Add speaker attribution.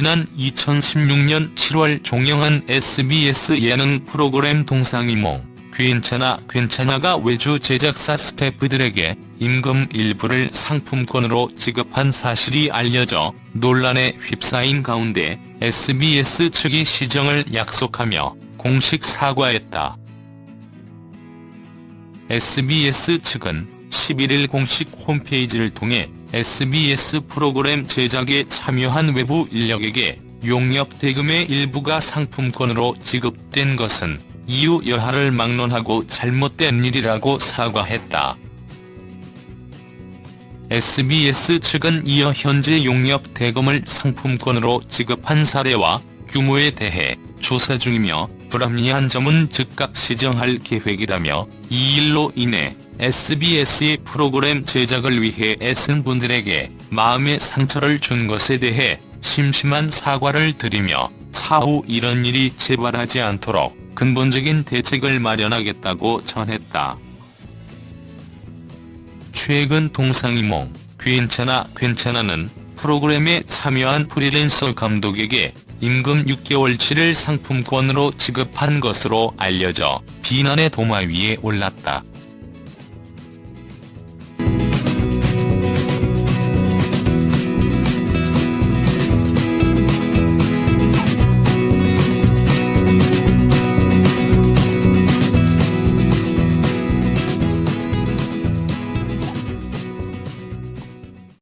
Speaker 1: 지난 2016년 7월 종영한 SBS 예능 프로그램 동상이몽 괜찮아 괜찮아가 외주 제작사 스태프들에게 임금 일부를 상품권으로 지급한 사실이 알려져 논란에 휩싸인 가운데 SBS 측이 시정을 약속하며 공식 사과했다. SBS 측은 11일 공식 홈페이지를 통해 SBS 프로그램 제작에 참여한 외부 인력에게 용역 대금의 일부가 상품권으로 지급된 것은 이유 여하를 막론하고 잘못된 일이라고 사과했다. SBS 측은 이어 현재 용역 대금을 상품권으로 지급한 사례와 규모에 대해 조사 중이며 불합리한 점은 즉각 시정할 계획이라며 이 일로 인해 SBS의 프로그램 제작을 위해 애쓴 분들에게 마음의 상처를 준 것에 대해 심심한 사과를 드리며 차후 이런 일이 재발하지 않도록 근본적인 대책을 마련하겠다고 전했다. 최근 동상이몽 괜찮아 괜찮아는 프로그램에 참여한 프리랜서 감독에게 임금 6개월치를 상품권으로 지급한 것으로 알려져 비난의 도마 위에 올랐다.